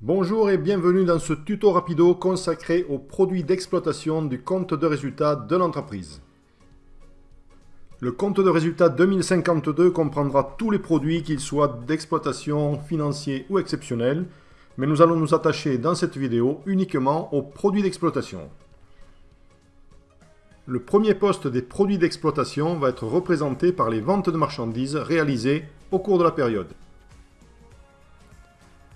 Bonjour et bienvenue dans ce tuto rapido consacré aux produits d'exploitation du compte de résultat de l'entreprise. Le compte de résultat 2052 comprendra tous les produits, qu'ils soient d'exploitation, financiers ou exceptionnels, mais nous allons nous attacher dans cette vidéo uniquement aux produits d'exploitation. Le premier poste des produits d'exploitation va être représenté par les ventes de marchandises réalisées au cours de la période.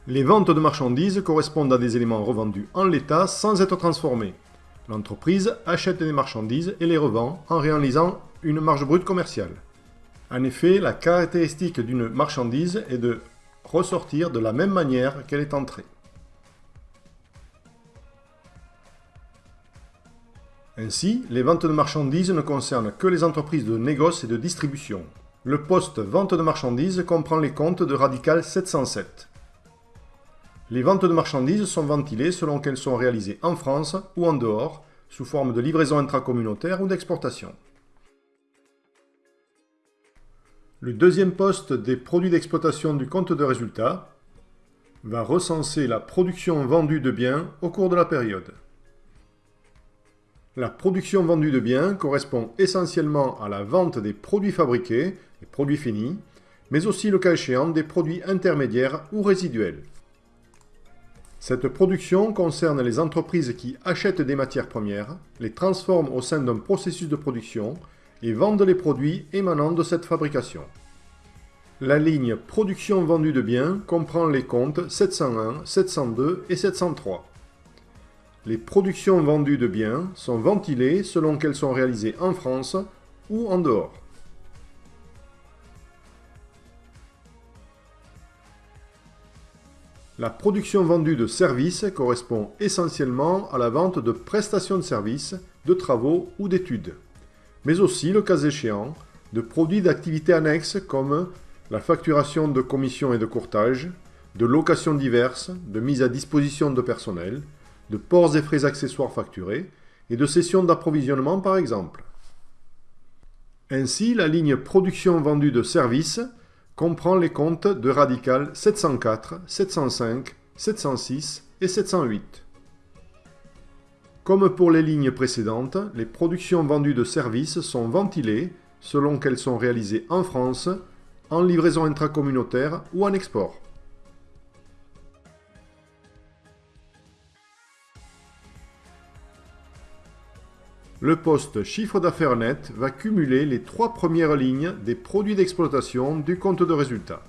Les ventes de marchandises correspondent à des éléments revendus en l'état sans être transformés. L'entreprise achète des marchandises et les revend en réalisant une marge brute commerciale. En effet, la caractéristique d'une marchandise est de ressortir de la même manière qu'elle est entrée. Ainsi, les ventes de marchandises ne concernent que les entreprises de négoce et de distribution. Le poste vente de marchandises comprend les comptes de Radical 707. Les ventes de marchandises sont ventilées selon qu'elles sont réalisées en France ou en dehors, sous forme de livraison intracommunautaire ou d'exportation. Le deuxième poste des produits d'exploitation du compte de résultat va recenser la production vendue de biens au cours de la période. La production vendue de biens correspond essentiellement à la vente des produits fabriqués, des produits finis, mais aussi le cas échéant des produits intermédiaires ou résiduels. Cette production concerne les entreprises qui achètent des matières premières, les transforment au sein d'un processus de production et vendent les produits émanant de cette fabrication. La ligne Production vendue de biens comprend les comptes 701, 702 et 703. Les productions vendues de biens sont ventilées selon qu'elles sont réalisées en France ou en dehors. La production vendue de services correspond essentiellement à la vente de prestations de services, de travaux ou d'études, mais aussi, le cas échéant, de produits d'activités annexes comme la facturation de commissions et de courtage, de locations diverses, de mise à disposition de personnel, de ports et frais accessoires facturés et de cessions d'approvisionnement par exemple. Ainsi, la ligne production vendue de services comprend les comptes de Radical 704, 705, 706 et 708. Comme pour les lignes précédentes, les productions vendues de services sont ventilées selon qu'elles sont réalisées en France, en livraison intracommunautaire ou en export. Le poste chiffre d'affaires net va cumuler les trois premières lignes des produits d'exploitation du compte de résultat.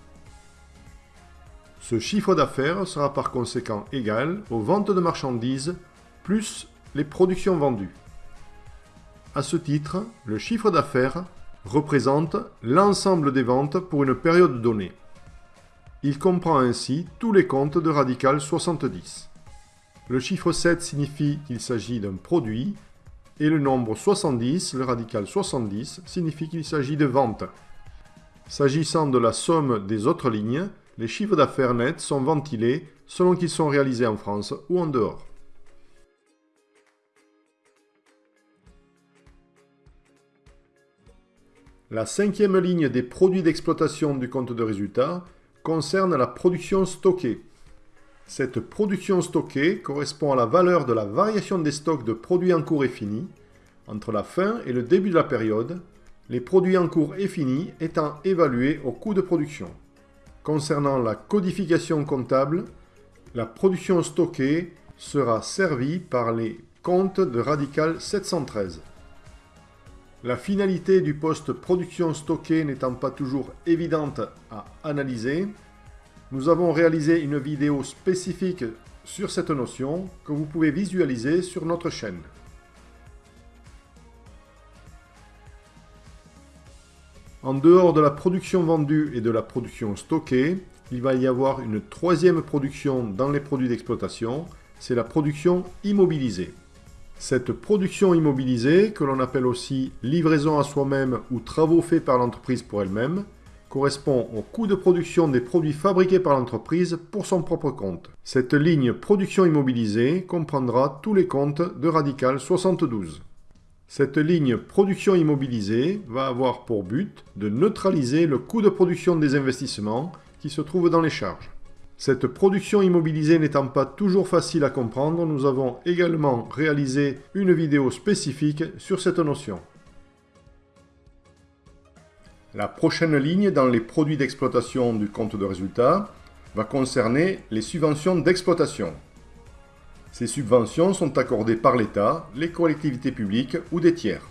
Ce chiffre d'affaires sera par conséquent égal aux ventes de marchandises plus les productions vendues. À ce titre, le chiffre d'affaires représente l'ensemble des ventes pour une période donnée. Il comprend ainsi tous les comptes de radical 70. Le chiffre 7 signifie qu'il s'agit d'un produit et le nombre 70, le radical 70, signifie qu'il s'agit de ventes. S'agissant de la somme des autres lignes, les chiffres d'affaires nets sont ventilés selon qu'ils sont réalisés en France ou en dehors. La cinquième ligne des produits d'exploitation du compte de résultat concerne la production stockée. Cette production stockée correspond à la valeur de la variation des stocks de produits en cours et finis entre la fin et le début de la période, les produits en cours et finis étant évalués au coût de production. Concernant la codification comptable, la production stockée sera servie par les comptes de Radical 713. La finalité du poste production stockée n'étant pas toujours évidente à analyser, nous avons réalisé une vidéo spécifique sur cette notion que vous pouvez visualiser sur notre chaîne. En dehors de la production vendue et de la production stockée, il va y avoir une troisième production dans les produits d'exploitation, c'est la production immobilisée. Cette production immobilisée, que l'on appelle aussi livraison à soi-même ou travaux faits par l'entreprise pour elle-même, correspond au coût de production des produits fabriqués par l'entreprise pour son propre compte. Cette ligne production immobilisée comprendra tous les comptes de Radical 72. Cette ligne production immobilisée va avoir pour but de neutraliser le coût de production des investissements qui se trouvent dans les charges. Cette production immobilisée n'étant pas toujours facile à comprendre, nous avons également réalisé une vidéo spécifique sur cette notion. La prochaine ligne dans les produits d'exploitation du compte de résultat va concerner les subventions d'exploitation. Ces subventions sont accordées par l'État, les collectivités publiques ou des tiers.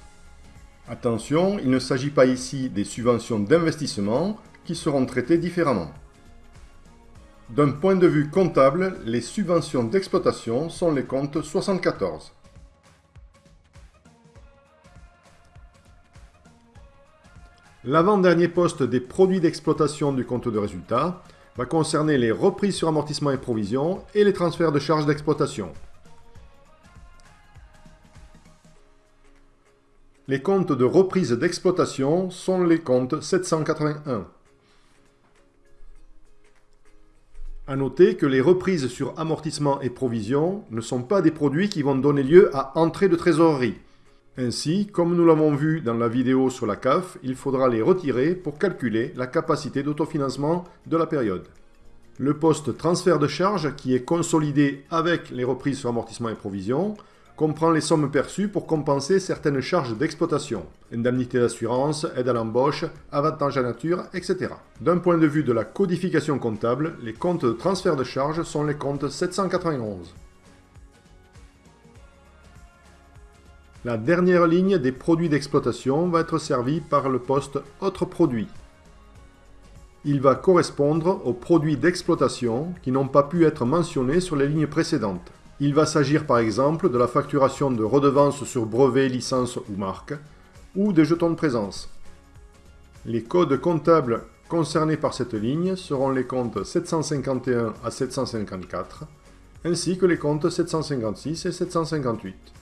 Attention, il ne s'agit pas ici des subventions d'investissement qui seront traitées différemment. D'un point de vue comptable, les subventions d'exploitation sont les comptes 74. L'avant-dernier poste des produits d'exploitation du compte de résultat va concerner les reprises sur amortissement et provisions et les transferts de charges d'exploitation. Les comptes de reprise d'exploitation sont les comptes 781. A noter que les reprises sur amortissement et provisions ne sont pas des produits qui vont donner lieu à entrée de trésorerie. Ainsi, comme nous l'avons vu dans la vidéo sur la CAF, il faudra les retirer pour calculer la capacité d'autofinancement de la période. Le poste transfert de charges, qui est consolidé avec les reprises sur amortissement et provisions, comprend les sommes perçues pour compenser certaines charges d'exploitation, indemnité d'assurance, aide à l'embauche, avantage à nature, etc. D'un point de vue de la codification comptable, les comptes de transfert de charges sont les comptes 791. La dernière ligne des produits d'exploitation va être servie par le poste « Autres produits ». Il va correspondre aux produits d'exploitation qui n'ont pas pu être mentionnés sur les lignes précédentes. Il va s'agir par exemple de la facturation de redevances sur brevets, licences ou marques, ou des jetons de présence. Les codes comptables concernés par cette ligne seront les comptes 751 à 754, ainsi que les comptes 756 et 758.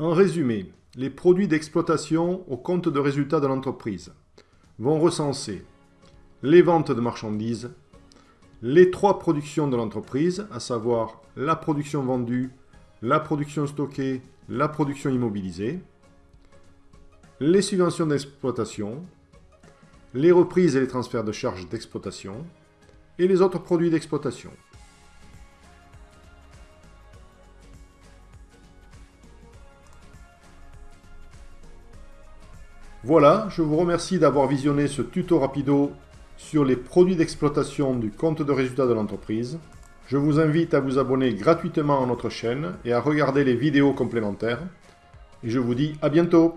En résumé, les produits d'exploitation au compte de résultat de l'entreprise vont recenser les ventes de marchandises, les trois productions de l'entreprise, à savoir la production vendue, la production stockée, la production immobilisée, les subventions d'exploitation, les reprises et les transferts de charges d'exploitation, et les autres produits d'exploitation. Voilà, je vous remercie d'avoir visionné ce tuto rapido sur les produits d'exploitation du compte de résultat de l'entreprise. Je vous invite à vous abonner gratuitement à notre chaîne et à regarder les vidéos complémentaires. Et je vous dis à bientôt